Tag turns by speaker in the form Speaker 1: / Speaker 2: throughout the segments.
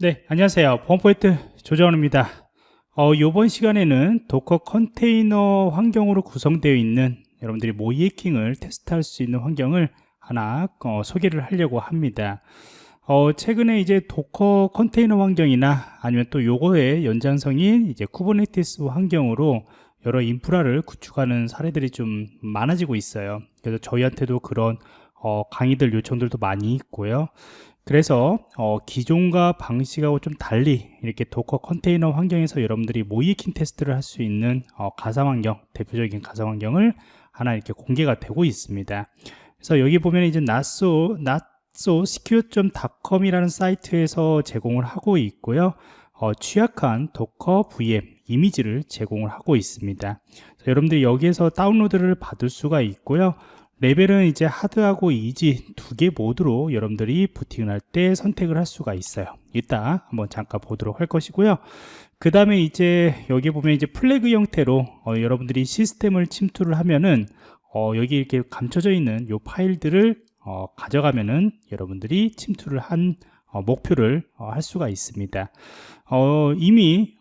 Speaker 1: 네, 안녕하세요. 보안프로젝트 조정원입니다. 어, 이번 시간에는 Docker 컨테이너 환경으로 구성되어 있는 여러분들이 모의 해킹을 테스트할 수 있는 환경을 하나 어, 소개를 하려고 합니다. 어, 최근에 이제 Docker 컨테이너 환경이나 아니면 또 요거의 연장성인 이제 Kubernetes 환경으로 여러 인프라를 구축하는 사례들이 좀 많아지고 있어요. 그래서 저희한테도 그런 어, 강의들 요청들도 많이 있고요. 그래서 어, 기존과 방식하고 좀 달리 이렇게 Docker 컨테이너 환경에서 여러분들이 모의 해킹 테스트를 할 수 있는 어, 가상 환경, 대표적인 가상 환경을 하나 이렇게 공개가 되고 있습니다. 그래서 여기 보면 이제 notso notsosecure.com이라는 사이트에서 제공을 하고 있고요. 어, 취약한 Docker VM 이미지를 제공을 하고 있습니다. 여러분들 여기에서 다운로드를 받을 수가 있고요. 레벨은 이제 하드하고 이지 두 개 모드로 여러분들이 부팅을 할 때 선택을 할 수가 있어요. 이따 한번 잠깐 보도록 할 것이고요. 그 다음에 이제 여기 보면 이제 플래그 형태로 어, 여러분들이 시스템을 침투를 하면은 어, 여기 이렇게 감춰져 있는 요 파일들을 어, 가져가면은 여러분들이 침투를 한 어, 목표를 어, 할 수가 있습니다. 어, 이미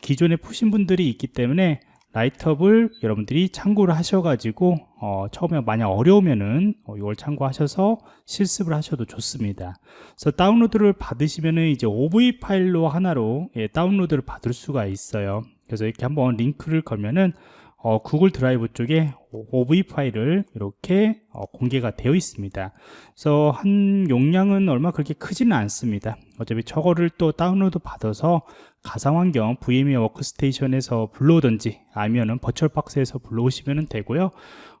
Speaker 1: 기존에 푸신 분들이 있기 때문에 write-up을 여러분들이 참고를 하셔가지고 어, 처음에 만약 어려우면은 어, 이걸 참고하셔서 실습을 하셔도 좋습니다. 그래서 다운로드를 받으시면은 이제 OVA 파일로 하나로 예, 다운로드를 받을 수가 있어요. 그래서 이렇게 한번 링크를 걸면은 어, 구글 드라이브 쪽에 OVA 파일을 이렇게 어, 공개가 되어 있습니다. 그래서 한 용량은 얼마 그렇게 크지는 않습니다. 어차피 저거를 또 다운로드 받아서 가상환경 VMware 워크스테이션에서 불러오든지 아니면은 버추얼박스에서 불러오시면 되고요.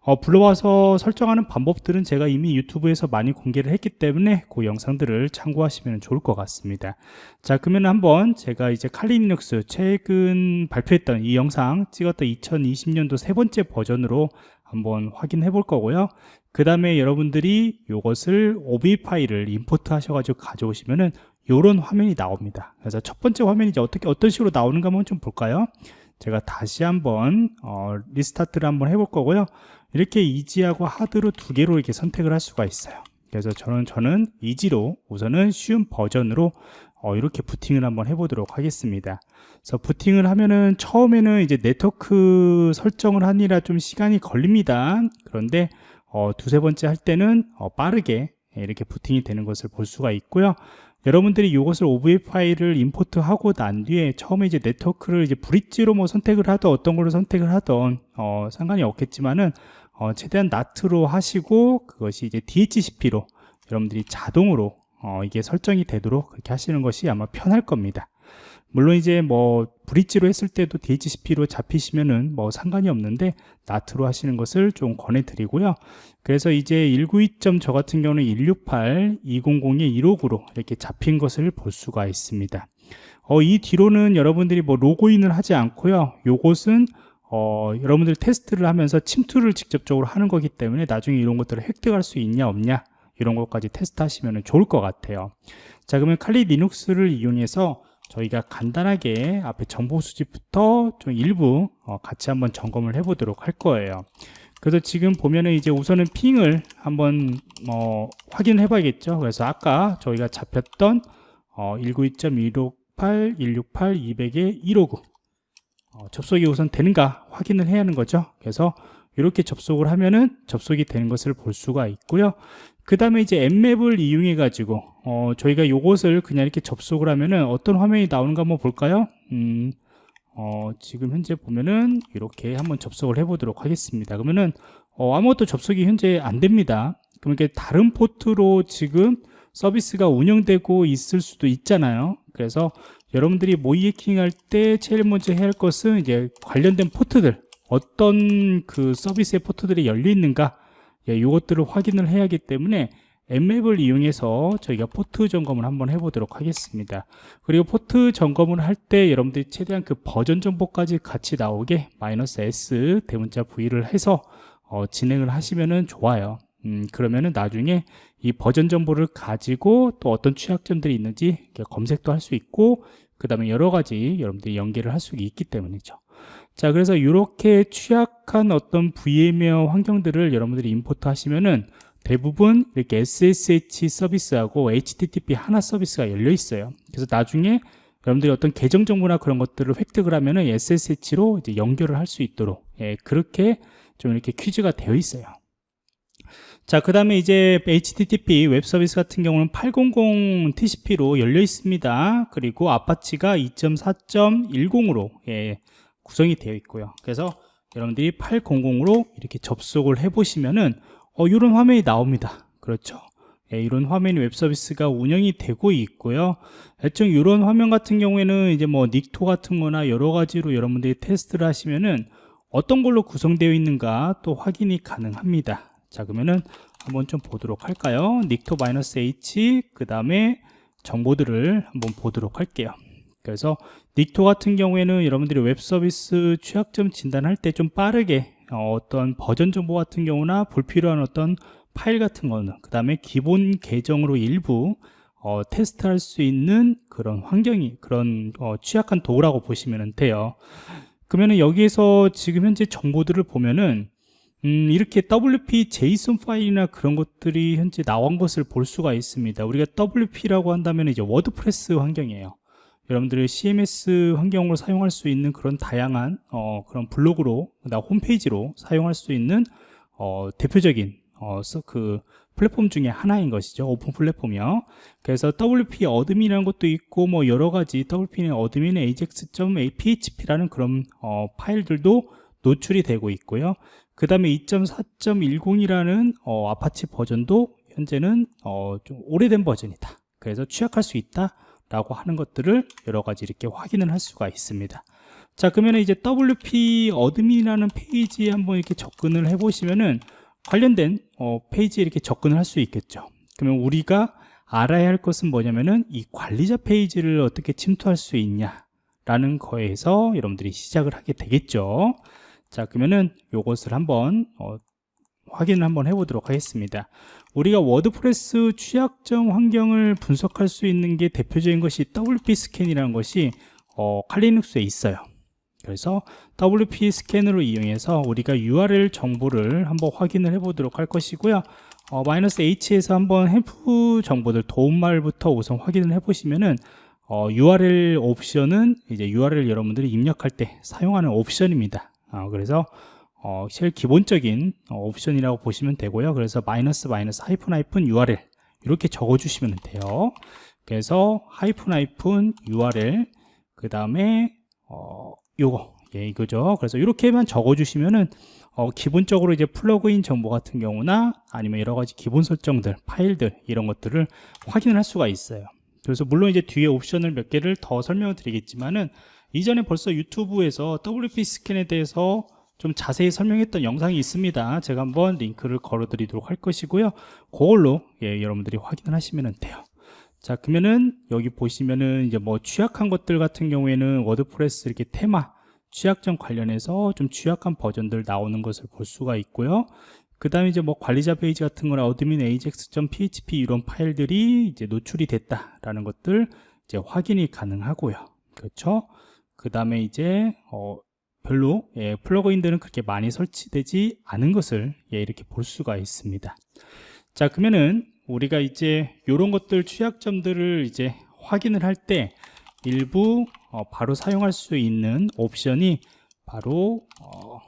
Speaker 1: 어, 불러와서 설정하는 방법들은 제가 이미 유튜브에서 많이 공개를 했기 때문에 그 영상들을 참고하시면 좋을 것 같습니다. 자, 그러면 한번 제가 이제 칼리니눅스 최근 발표했던 이 영상 찍었던 2020년도 세 번째 버전으로 한번 확인해 볼 거고요. 그 다음에 여러분들이 이것을 OB 파일을 임포트 하셔가지고 가져오시면은 이런 화면이 나옵니다. 그래서 첫 번째 화면이 이제 어떻게 어떤 식으로 나오는가 한번 좀 볼까요? 제가 다시 한번 어, restart를 한번 해볼 거고요. 이렇게 easy하고 hard로 두 개로 이렇게 선택을 할 수가 있어요. 그래서 저는 저는 easy로 우선은 쉬운 버전으로 어, 이렇게 부팅을 한번 해보도록 하겠습니다. 그래서 부팅을 하면은 처음에는 이제 네트워크 설정을 하느라 좀 시간이 걸립니다. 그런데 어, 두세 번째 할 때는 어, 빠르게 이렇게 부팅이 되는 것을 볼 수가 있고요. 여러분들이 이것을 OVA 파일을 임포트하고 난 뒤에 처음에 이제 네트워크를 이제 브릿지로 뭐 선택을 하던 어떤 걸로 선택을 하던 어, 상관이 없겠지만은 어, 최대한 나트로 하시고 그것이 이제 DHCP로 여러분들이 자동으로 어, 이게 설정이 되도록 그렇게 하시는 것이 아마 편할 겁니다. 물론 이제 뭐 브릿지로 했을 때도 DHCP로 잡히시면은 뭐 상관이 없는데 나트로 하시는 것을 좀 권해 드리고요. 그래서 이제 192점 저 같은 경우는 168, 200에 159로 이렇게 잡힌 것을 볼 수가 있습니다. 어, 이 뒤로는 여러분들이 뭐 로그인을 하지 않고요. 요것은 어, 여러분들 테스트를 하면서 침투를 직접적으로 하는 거기 때문에 나중에 이런 것들을 획득할 수 있냐 없냐 이런 것까지 테스트 하시면 좋을 것 같아요. 자 그러면 칼리 리눅스를 이용해서 저희가 간단하게 앞에 정보 수집부터 좀 일부 어, 같이 한번 점검을 해 보도록 할 거예요. 그래서 지금 보면은 이제 우선은 핑을 한번 어, 확인해 봐야겠죠? 그래서 아까 저희가 잡혔던 어, 192.168, 168, 200에 159 어, 접속이 우선 되는가 확인을 해야 하는 거죠? 그래서 이렇게 접속을 하면은 접속이 되는 것을 볼 수가 있고요 그 다음에 이제 앱맵을 이용해 가지고 어, 저희가 요것을 그냥 이렇게 접속을 하면은 어떤 화면이 나오는가 한번 볼까요? 음, 어, 지금 현재 보면은 이렇게 한번 접속을 해 보도록 하겠습니다. 그러면은 어, 아무것도 접속이 현재 안 됩니다. 그러니까 다른 포트로 지금 서비스가 운영되고 있을 수도 있잖아요. 그래서 여러분들이 모의 해킹 할 때 제일 먼저 해야 할 것은 이제 관련된 포트들 어떤 그 서비스의 포트들이 열려 있는가 예, 이것들을 확인을 해야 하기 때문에 Nmap을 이용해서 저희가 포트 점검을 한번 해보도록 하겠습니다. 그리고 포트 점검을 할 때 여러분들이 최대한 그 버전 정보까지 같이 나오게 마이너스 S 대문자 V를 해서 어, 진행을 하시면 좋아요. 음, 그러면은 나중에 이 버전 정보를 가지고 또 어떤 취약점들이 있는지 검색도 할 수 있고 그 다음에 여러 가지 여러분들이 연계를 할 수 있기 때문이죠 자 그래서 이렇게 취약한 어떤 VMware 환경들을 여러분들이 임포트 하시면은 대부분 이렇게 SSH 서비스하고 HTTP 하나 서비스가 열려 있어요. 그래서 나중에 여러분들이 어떤 계정 정보나 그런 것들을 획득을 하면은 SSH로 이제 연결을 할 수 있도록 예, 그렇게 좀 이렇게 퀴즈가 되어 있어요. 자, 그 다음에 이제 HTTP 웹 서비스 같은 경우는 800 TCP로 열려 있습니다. 그리고 아파치가 2.4.10으로 예, 구성이 되어 있고요. 그래서 여러분들이 800으로 이렇게 접속을 해 보시면은 어, 이런 화면이 나옵니다. 그렇죠. 예, 이런 화면이 웹 서비스가 운영이 되고 있고요. 대충 이런 화면 같은 경우에는 이제 뭐 닉토 같은 거나 여러 가지로 여러분들이 테스트를 하시면은 어떤 걸로 구성되어 있는가 또 확인이 가능합니다. 자, 그러면은 한번 좀 보도록 할까요? 닉토-h 그 다음에 정보들을 한번 보도록 할게요. 그래서 닉토 같은 경우에는 여러분들이 웹 서비스 취약점 진단할 때 좀 빠르게 어, 어떤 버전 정보 같은 경우나 불필요한 어떤 파일 같은 거는 그 다음에 기본 계정으로 일부 어, 테스트할 수 있는 그런 환경이 그런 어, 취약한 도구라고 보시면 돼요. 그러면 여기에서 지금 현재 정보들을 보면은 음, 이렇게 WP JSON 파일이나 그런 것들이 현재 나온 것을 볼 수가 있습니다. 우리가 WP라고 한다면 이제 워드프레스 환경이에요 여러분들이 CMS 환경으로 사용할 수 있는 그런 다양한 어, 그런 블로그로 나 홈페이지로 사용할 수 있는 어, 대표적인 어, 그 플랫폼 중에 하나인 것이죠. 오픈 플랫폼이요. 그래서 WP 어드민이라는 것도 있고 뭐 여러 가지 WP는 어드민 ajax.php라는 그런 어, 파일들도 노출이 되고 있고요. 그 다음에 2.4.10이라는 어, 아파치 버전도 현재는 어, 좀 오래된 버전이다. 그래서 취약할 수 있다. 라고 하는 것들을 여러 가지 이렇게 확인을 할 수가 있습니다. 자, 그러면 이제 WP 어드민이라는 페이지에 한번 이렇게 접근을 해 보시면은 관련된 어, 페이지에 이렇게 접근을 할 수 있겠죠. 그러면 우리가 알아야 할 것은 뭐냐면은 이 관리자 페이지를 어떻게 침투할 수 있냐 라는 거에서 여러분들이 시작을 하게 되겠죠. 자, 그러면은 요것을 한번 어, 확인을 한번 해보도록 하겠습니다. 우리가 워드프레스 취약점 환경을 분석할 수 있는 게 대표적인 것이 WP 스캔이라는 것이 어, 칼리눅스에 있어요. 그래서 WP 스캔으로 이용해서 우리가 URL 정보를 한번 확인을 해 보도록 할 것이고요. 어, 마이너스 H에서 한번 햄프 정보들 도움말부터 우선 확인을 해 보시면은 어, URL 옵션은 이제 URL 여러분들이 입력할 때 사용하는 옵션입니다. 어, 그래서 어, 제일 기본적인 어, 옵션이라고 보시면 되고요. 그래서 마이너스 마이너스 하이픈 하이픈 URL 이렇게 적어주시면 돼요. 그래서 하이픈 하이픈 URL 그 다음에 어, 요거 예, 이거죠. 그래서 이렇게만 적어주시면은 어, 기본적으로 이제 플러그인 정보 같은 경우나 아니면 여러 가지 기본 설정들, 파일들 이런 것들을 확인을 할 수가 있어요. 그래서 물론 이제 뒤에 옵션을 몇 개를 더 설명을 드리겠지만은 이전에 벌써 유튜브에서 WP 스캔에 대해서 좀 자세히 설명했던 영상이 있습니다. 제가 한번 링크를 걸어 드리도록 할 것이고요. 그걸로 예, 여러분들이 확인을 하시면 돼요. 자 그러면은 여기 보시면은 이제 뭐 취약한 것들 같은 경우에는 워드프레스 이렇게 테마 취약점 관련해서 좀 취약한 버전들 나오는 것을 볼 수가 있고요. 그 다음에 이제 뭐 관리자 페이지 같은 거나 어드민 ajax.php 이런 파일들이 이제 노출이 됐다라는 것들 이제 확인이 가능하고요. 그렇죠? 그 다음에 이제 어, 별로 예, 플러그인들은 그렇게 많이 설치되지 않은 것을 예, 이렇게 볼 수가 있습니다. 자 그러면은 우리가 이제 이런 것들 취약점들을 이제 확인을 할 때 일부 어, 바로 사용할 수 있는 옵션이 바로 어,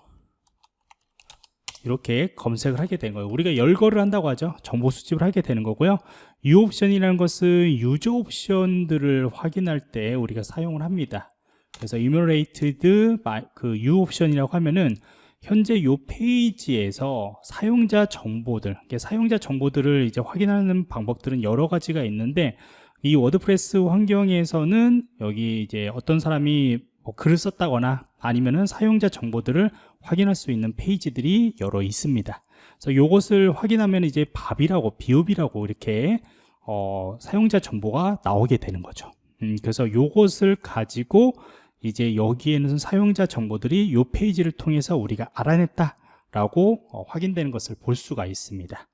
Speaker 1: 이렇게 검색을 하게 된 거예요. 우리가 열거를 한다고 하죠. 정보 수집을 하게 되는 거고요. 이 옵션이라는 것은 유저 옵션들을 확인할 때 우리가 사용을 합니다 그래서 enumerated 그 u 옵션이라고 하면은 현재 이 페이지에서 사용자 정보들, 사용자 정보들을 이제 확인하는 방법들은 여러 가지가 있는데 이 워드프레스 환경에서는 여기 이제 어떤 사람이 뭐 글을 썼다거나 아니면은 사용자 정보들을 확인할 수 있는 페이지들이 여러 있습니다. 그래서 이것을 확인하면 이제 밥이라고 비읍이라고 이렇게 어, 사용자 정보가 나오게 되는 거죠. 음, 그래서 이것을 가지고 이제 여기에는 사용자 정보들이 이 페이지를 통해서 우리가 알아냈다 라고 어, 확인되는 것을 볼 수가 있습니다.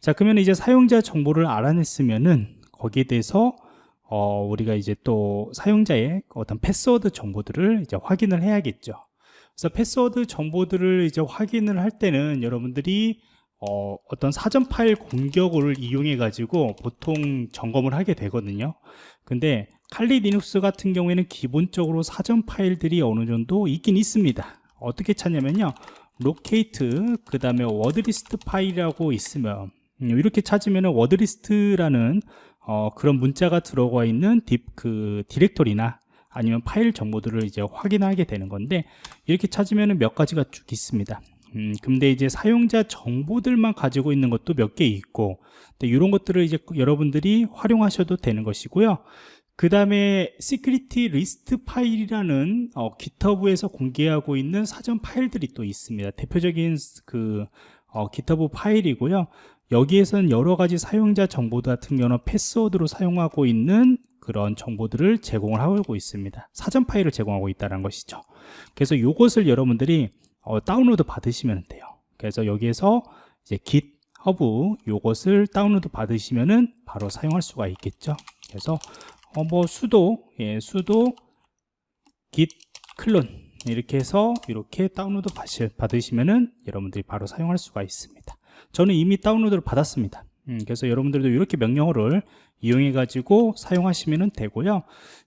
Speaker 1: 자 그러면 이제 사용자 정보를 알아냈으면은 거기에 대해서 어, 우리가 이제 또 사용자의 어떤 패스워드 정보들을 이제 확인을 해야겠죠. 그래서 패스워드 정보들을 이제 확인을 할 때는 여러분들이 어, 어떤 사전 파일 공격을 이용해 가지고 보통 점검을 하게 되거든요. 근데 칼리 리눅스 같은 경우에는 기본적으로 사전 파일들이 어느 정도 있긴 있습니다. 어떻게 찾냐면요. 로케이트 그 다음에 워드리스트 파일이라고 있으면 음, 이렇게 찾으면 워드리스트라는 어, 그런 문자가 들어가 있는 딥, 그 디렉토리나 아니면 파일 정보들을 이제 확인하게 되는 건데 이렇게 찾으면 몇 가지가 쭉 있습니다 음, 근데 이제 사용자 정보들만 가지고 있는 것도 몇 개 있고 이런 것들을 이제 여러분들이 활용하셔도 되는 것이고요. 그 다음에 시큐리티 리스트 파일이라는 어, GitHub에서 공개하고 있는 사전 파일들이 또 있습니다. 대표적인 그 어, GitHub 파일이고요. 여기에서는 여러 가지 사용자 정보들 같은 경우는 패스워드로 사용하고 있는 그런 정보들을 제공을 하고 있습니다. 사전 파일을 제공하고 있다는 것이죠. 그래서 이것을 여러분들이 어, 다운로드 받으시면 돼요. 그래서 여기에서 이제 GitHub 이것을 다운로드 받으시면은 바로 사용할 수가 있겠죠. 그래서 어, 뭐 수도 예, 수도 git 클론 이렇게 해서 이렇게 다운로드 받으시면은 여러분들이 바로 사용할 수가 있습니다. 저는 이미 다운로드를 받았습니다. 음, 그래서 여러분들도 이렇게 명령어를 이용해 가지고 사용하시면 되고요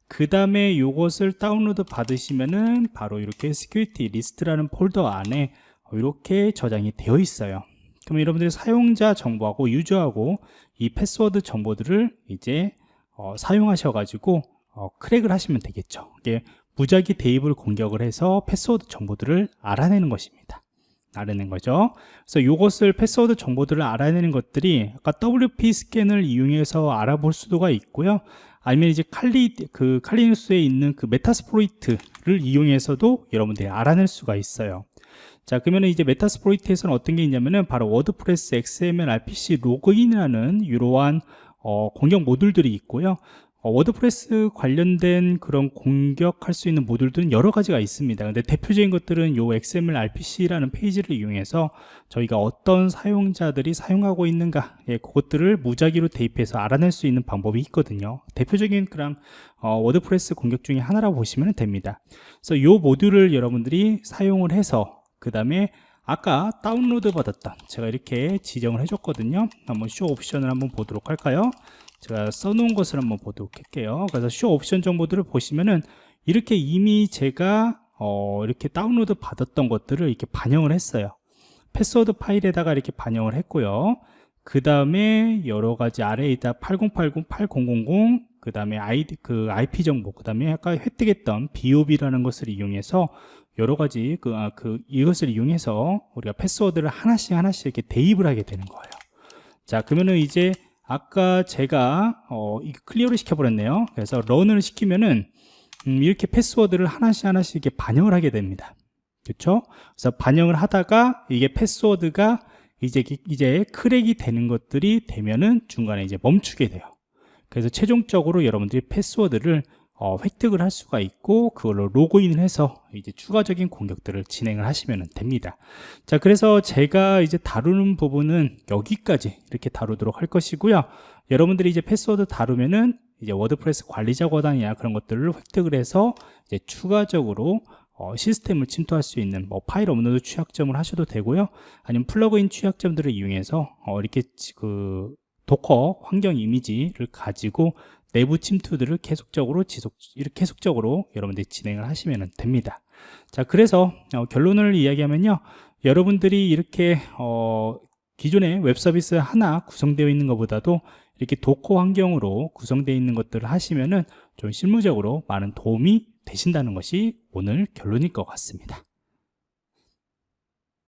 Speaker 1: 그 다음에 이것을 다운로드 받으시면은 바로 이렇게 security 리스트라는 폴더 안에 이렇게 저장이 되어 있어요. 그럼 여러분들이 사용자 정보하고 유저하고 이 패스워드 정보들을 이제 어, 사용하셔 가지고 어, 크랙을 하시면 되겠죠. 이게 무작위 대입을 공격을 해서 패스워드 정보들을 알아내는 것입니다. 알아낸 거죠. 그래서 이것을 패스워드 정보들을 알아내는 것들이 아까 WP 스캔을 이용해서 알아볼 수도가 있고요 아니면 이제 칼리 그 칼리누스에 있는 그 메타스프로이트를 이용해서도 여러분들이 알아낼 수가 있어요. 자 그러면 이제 메타스프로이트에서는 어떤 게 있냐면은 바로 워드프레스 XML RPC 로그인이라는 이러한 어, 공격 모듈들이 있고요 어, 워드프레스 관련된 그런 공격할 수 있는 모듈들은 여러 가지가 있습니다. 근데 대표적인 것들은 요 XML RPC라는 페이지를 이용해서 저희가 어떤 사용자들이 사용하고 있는가 예, 그것들을 무작위로 대입해서 알아낼 수 있는 방법이 있거든요. 대표적인 그런 어, 워드프레스 공격 중에 하나라고 보시면 됩니다. 그래서 요 모듈을 여러분들이 사용을 해서 그 다음에 아까 다운로드 받았던 제가 이렇게 지정을 해줬거든요. 한번 쇼 옵션을 한번 보도록 할까요 제가 써놓은 것을 한번 보도록 할게요. 그래서 쇼 옵션 정보들을 보시면은 이렇게 이미 제가 어, 이렇게 다운로드 받았던 것들을 이렇게 반영을 했어요. 패스워드 파일에다가 이렇게 반영을 했고요. 그 다음에 여러 가지 아래에 있다 8080, 8000, 그 다음에 아이디, 그 IP 정보, 그 다음에 아까 획득했던 BOB라는 것을 이용해서 여러 가지 그, 아, 그 이것을 이용해서 우리가 패스워드를 하나씩 하나씩 이렇게 대입을 하게 되는 거예요. 자, 그러면은 이제 아까 제가 어, 클리어를 시켜버렸네요. 그래서 런을 시키면은 음, 이렇게 패스워드를 하나씩 하나씩 이렇게 반영을 하게 됩니다. 그렇죠? 그래서 반영을 하다가 이게 패스워드가 이제 이제 크랙이 되는 것들이 되면은 중간에 이제 멈추게 돼요. 그래서 최종적으로 여러분들이 패스워드를 어, 획득을 할 수가 있고 그걸로 로그인을 해서 이제 추가적인 공격들을 진행을 하시면 됩니다. 자 그래서 제가 이제 다루는 부분은 여기까지 이렇게 다루도록 할 것이고요. 여러분들이 이제 패스워드 다루면은 이제 워드프레스 관리자 권한이나 그런 것들을 획득을 해서 이제 추가적으로 어, 시스템을 침투할 수 있는 뭐 파일 업로드 취약점을 하셔도 되고요. 아니면 플러그인 취약점들을 이용해서 어, 이렇게 그 도커 환경 이미지를 가지고 내부 침투들을 계속적으로 지속 이렇게 계속적으로 여러분들이 진행을 하시면 됩니다. 자 그래서 어, 결론을 이야기하면요. 여러분들이 이렇게 어, 기존의 웹 서비스 하나 구성되어 있는 것보다도 이렇게 도커 환경으로 구성되어 있는 것들을 하시면은 좀 실무적으로 많은 도움이 되신다는 것이 오늘 결론일 것 같습니다